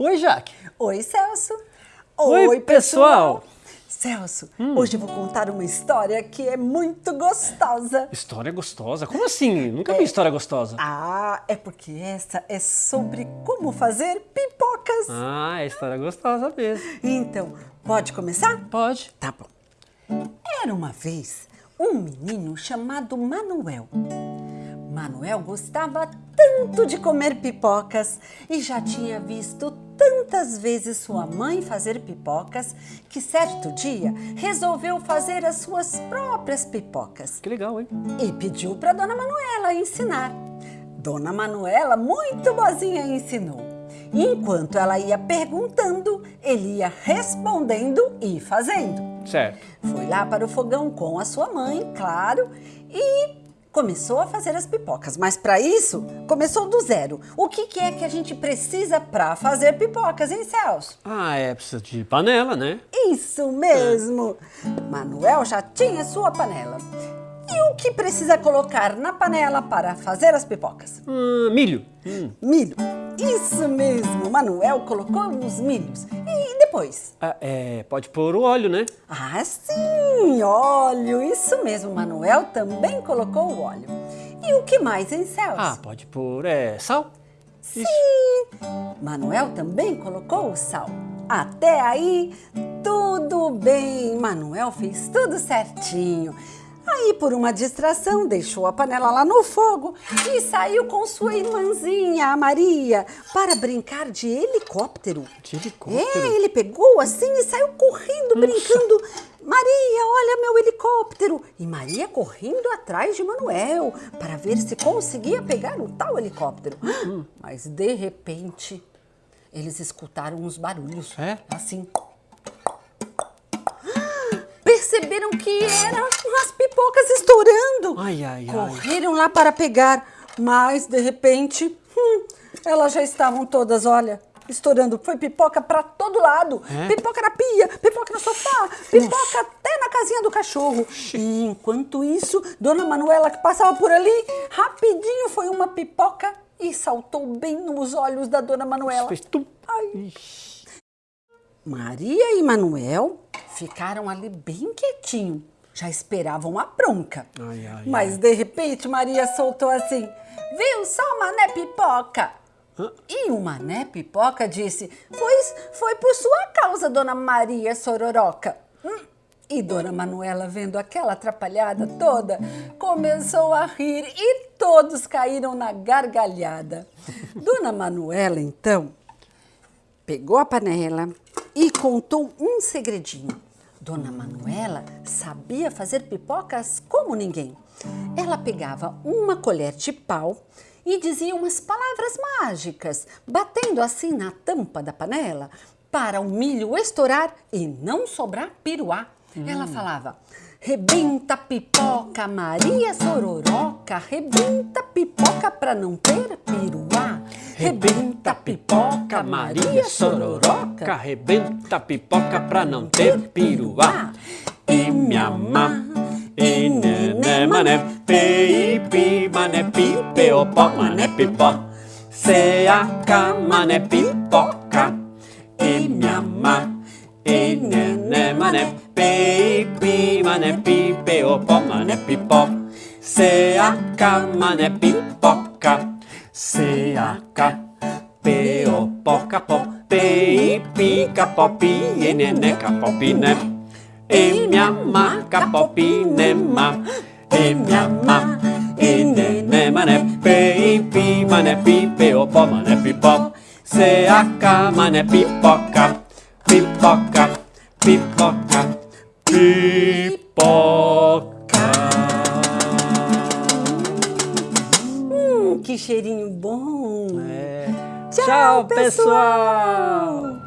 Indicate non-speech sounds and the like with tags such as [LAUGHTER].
Oi, Jaque. Oi, Celso. Oi, pessoal. Celso, hum. hoje eu vou contar uma história que é muito gostosa. História gostosa? Como assim? Nunca é. vi história gostosa. Ah, é porque essa é sobre como fazer pipocas. Ah, é história gostosa mesmo. Então, pode começar? Pode. Tá bom. Era uma vez um menino chamado Manuel. Manuel gostava tanto de comer pipocas e já tinha visto tantas vezes sua mãe fazer pipocas que certo dia resolveu fazer as suas próprias pipocas. Que legal, hein? E pediu para Dona Manuela ensinar. Dona Manuela, muito boazinha, ensinou. E enquanto ela ia perguntando, ele ia respondendo e fazendo. Certo. Foi lá para o fogão com a sua mãe, claro, e começou a fazer as pipocas, mas para isso começou do zero. O que, que, é que a gente precisa para fazer pipocas, hein, Celso? Ah, é, precisa de panela, né? Isso mesmo! É. Manuel já tinha sua panela. E o que precisa colocar na panela para fazer as pipocas? Hum, milho. Hum. Milho. Isso mesmo, Manuel colocou os milhos. Depois? Ah, é, pode pôr o óleo, né? Ah, sim, óleo. Isso mesmo, Manuel também colocou o óleo. E o que mais, hein, Celso? Ah, pode pôr é, sal. Sim, Isso. Manuel também colocou o sal. Até aí, tudo bem. Manuel fez tudo certinho. Aí, por uma distração, deixou a panela lá no fogo e saiu com sua irmãzinha, a Maria, para brincar de helicóptero. De helicóptero? É, ele pegou assim e saiu correndo, Nossa. brincando. Maria, olha meu helicóptero! E Maria correndo atrás de Manuel para ver se conseguia pegar o tal helicóptero. Hum. Mas de repente, eles escutaram uns barulhos. É? Assim [GASPS] perceberam que eram as pipocas estourando. Ai, ai, Correram lá para pegar, mas de repente, hum, elas já estavam todas, olha, estourando. Foi pipoca para todo lado. É? Pipoca na pia, pipoca no sofá, pipoca até na casinha do cachorro. E enquanto isso, Dona Manuela que passava por ali, rapidinho foi uma pipoca e saltou bem nos olhos da Dona Manuela. Fez tum. Ai. Maria e Manuel ficaram ali bem quietinho. Já esperavam a bronca. Ai, ai, Mas ai. de repente Maria soltou assim: Viu só, Mané Pipoca? Hã? E o Mané Pipoca disse: Pois foi por sua causa, dona Maria Sororoca. Hum. E Dona Manuela, vendo aquela atrapalhada toda, começou a rir e todos caíram na gargalhada. [LAUGHS] Dona Manuela, então, pegou a panela e contou um segredinho. Dona Manuela sabia fazer pipocas como ninguém. Ela pegava uma colher de pau e dizia umas palavras mágicas, batendo assim na tampa da panela para o milho estourar e não sobrar piruá. Hum. Ela falava: Rebenta pipoca, Maria Sororoca, rebenta pipoca para não ter piruá. Rebenta pipoca, Maria Sororoca, rebenta pipoca pra não ter piruá. E me ama, e nené mané, pe, pi, mané, pi, pe, pó, mané, pipó. Seaca, mané, pipoca, e me ama, e nené mané, pe, pi, mané, pi, pe, pó, mané, pipó. Seaca, mané, pipoca. C-A-K P-O, poca, pó, P-I, pica, popi, e neneca, popine. E me ama, capopine, ma. E me ama, e nene, mané, P-I, pi, mané, pi, P-O, pó, mané, pipó. C-A-K, mané, pipoca, pipoca, pipoca, pipoca. Que cheirinho bom! É. Tchau, Tchau pessoal! Programa